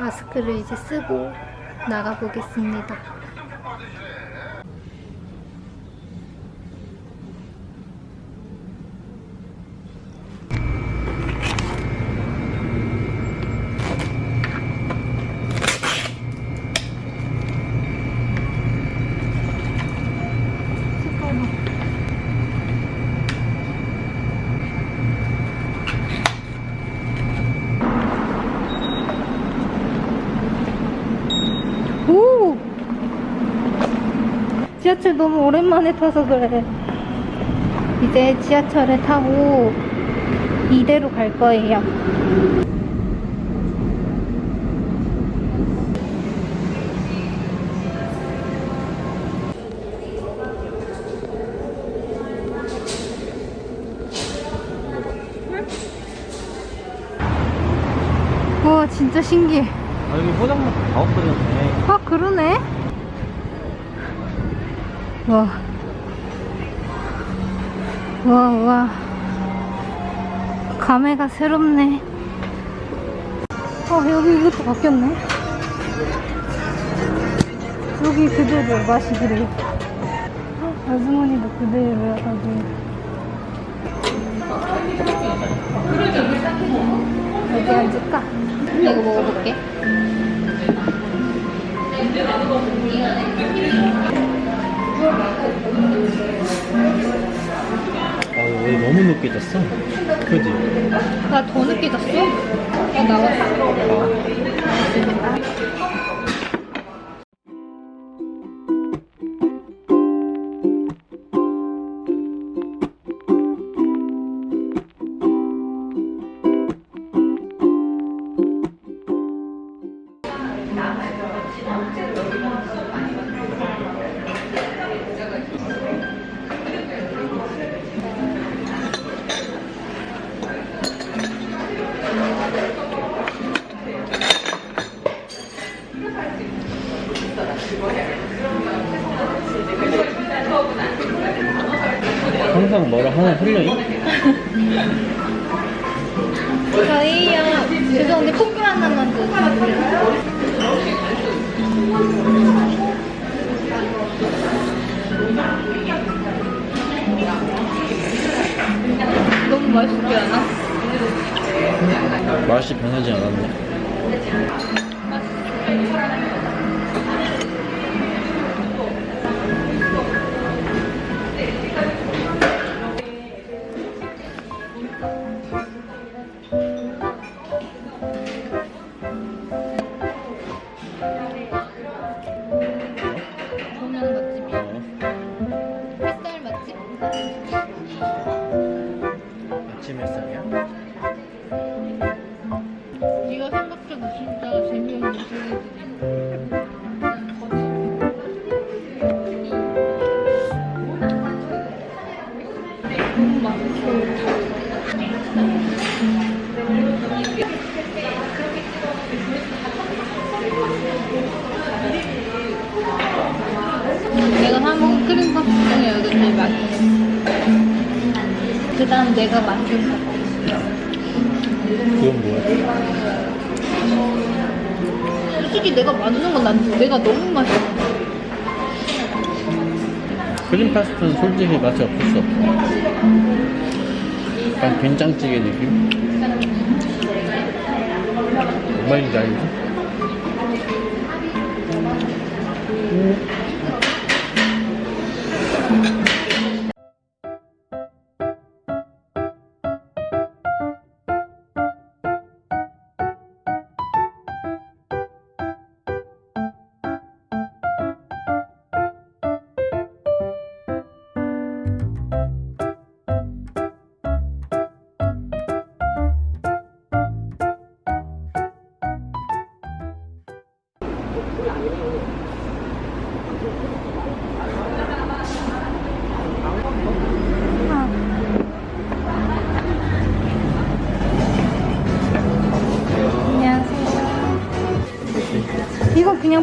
마스크를 이제 쓰고 나가보겠습니다. 지하철 너무 오랜만에 타서 그래. 이제 지하철을 타고 이대로 갈 거예요. 와 진짜 신기해. 아 여기 포장마차 다 없어졌네 아 그러네 와. 와, 와. 감회가 새롭네. 어, 여기 이것도 바뀌었네. 여기 그대로 맛이 그래요. 아주머니도 그대로여가지고. 어디 앉을까? 이거 먹어볼게. 아 여기 너무 늦게 졌어 그지? 나 더 늦게 잤어? 어, 나왔어. 항 하나 흘려요? 저희요. 죄송한데 포크 하나만 주세요. 너무 맛있지 않아? 맛이 변하지 않았네 햇살 맛집? 아침 햇살이야? 맛있어. 그 다음 내가 만든 거. 그건 뭐야? 솔직히 내가 만든 건 난 내가 너무 맛있어. 크림 파스타는 솔직히 맛이 없어 약간 된장찌개 느낌? 뭔 말인지 알지?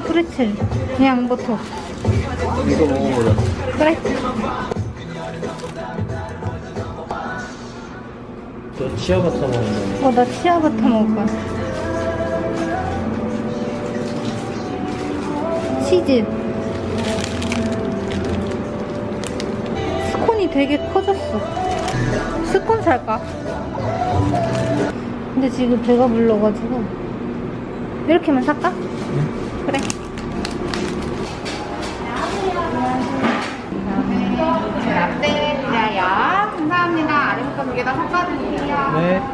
프레첼. 그냥 버터. 이거 먹어보자 그래. 저 치아바타 먹는 어, 나 치아바타 먹을 거야. 치즈. 스콘이 되게 커졌어. 스콘 살까? 근데 지금 배가 불러가지고. 이렇게만 살까? 그 아래부터 두개다 섞어드릴게요. 네.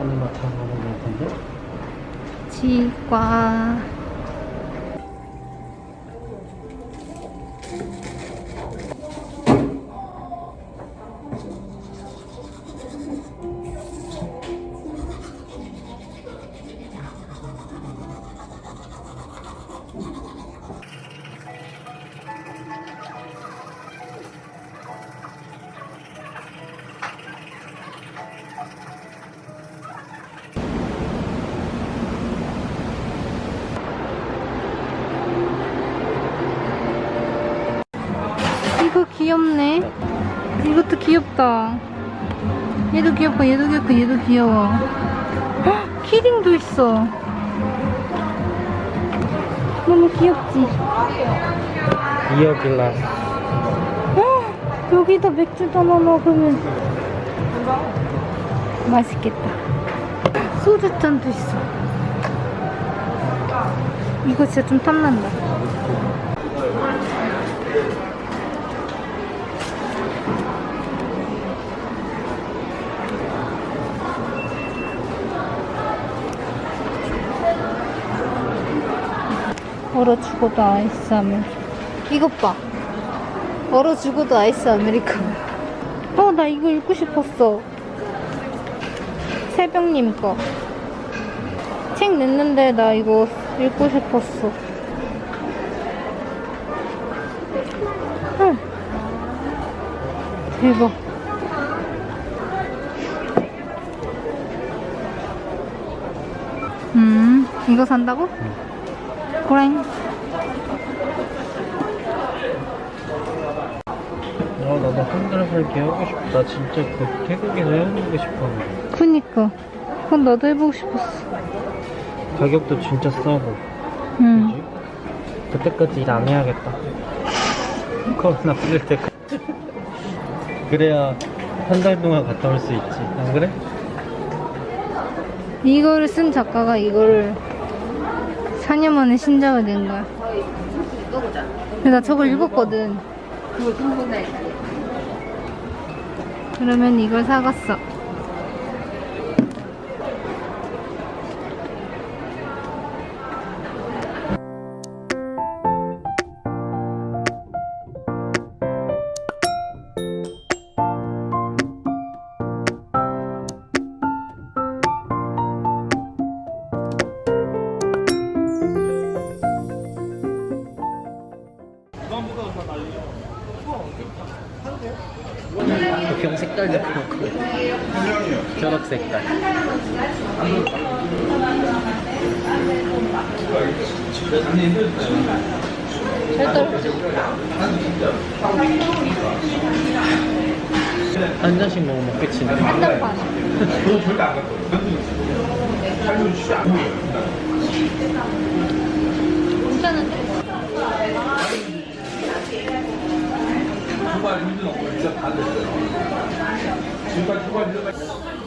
오랜만에 맡아보는 것 같은데? 치과. 귀엽네. 이것도 귀엽다. 얘도 귀엽고 얘도 귀엽고 얘도 귀여워. 헉, 키링도 있어. 너무 귀엽지? 이어 글라스. 헉, 여기다 맥주 담아 먹으면 맛있겠다. 소주잔도 있어. 이거 진짜 좀 탐난다. 얼어 죽어도 아이스 아메 이것 봐. 얼어 죽어도 아이스 아메리카노 어 나 이거 읽고 싶었어. 새벽님 거 책 냈는데 나 이거 읽고 싶었어. 응. 대박. 음 이거 산다고? 고랭 아, 나도 한달살기 하고 싶다. 진짜 그 태국에서 해보고 싶었는데. 그니까 그건 나도 해보고 싶었어 가격도 진짜 싸고. 응 그지? 그때까지 일 안 해야겠다. 코로나 풀릴 때까지. 그래야 한 달 동안 갔다 올 수 있지. 안 그래? 이거를 쓴 작가가 이거를 4년 만에 신작을 낸 거야. 근데 나 저걸 읽었거든. 그러면 이걸 사갔어 색깔. 잘 떨어져 한 잔씩 먹으면 끝이네. 한단판 괜찮은데?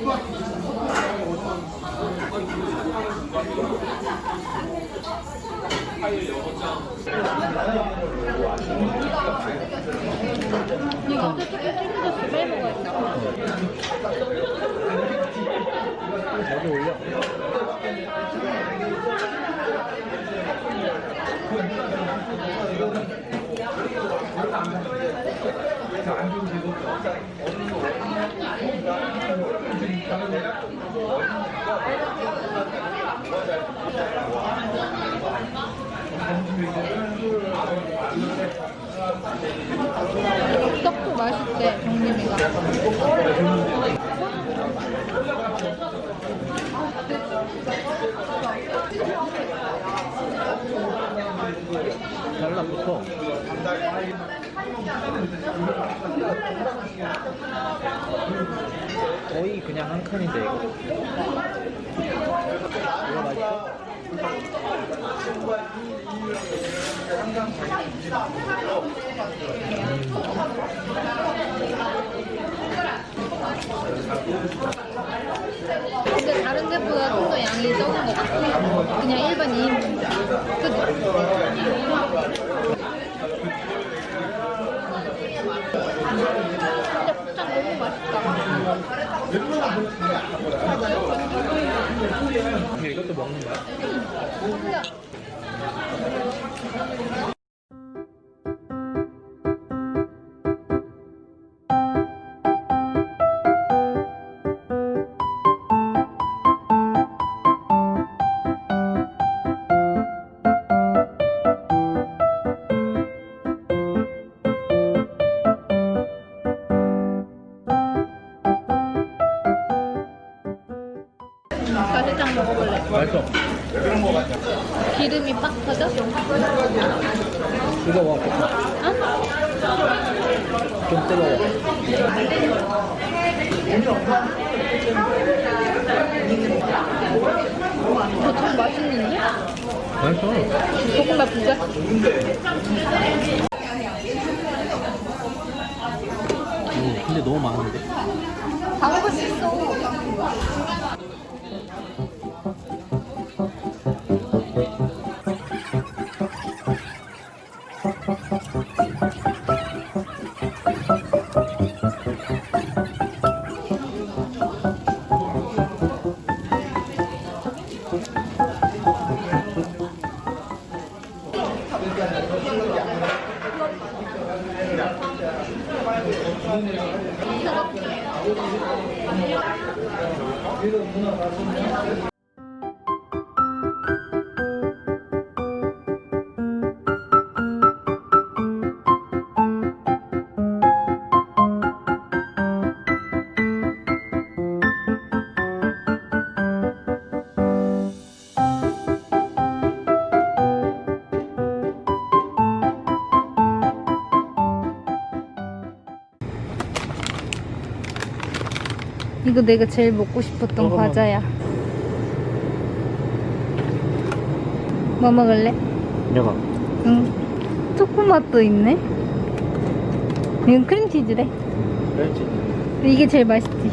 이거 먹어야겠다 여기 올려. 떡도 맛있대, 정림이가. 잘라붙어. 거의 그냥 한 칸인데 이거. 이거 맛있어? 근데 다른 데보다 좀 더 양이 적은 것 같아. 그냥 일반 2인분. 그지? 이거 참 맛있는데? 맛있어. 볶음밥 부자? 오, 근데 너무 많은데? 다 먹을 수 있어. 이거 내가 제일 먹고 싶었던 먹어봐. 과자야. 뭐 먹을래? 내가. 응. 초코맛도 있네. 이건 크림치즈래. 그렇지. 이게 제일 맛있지.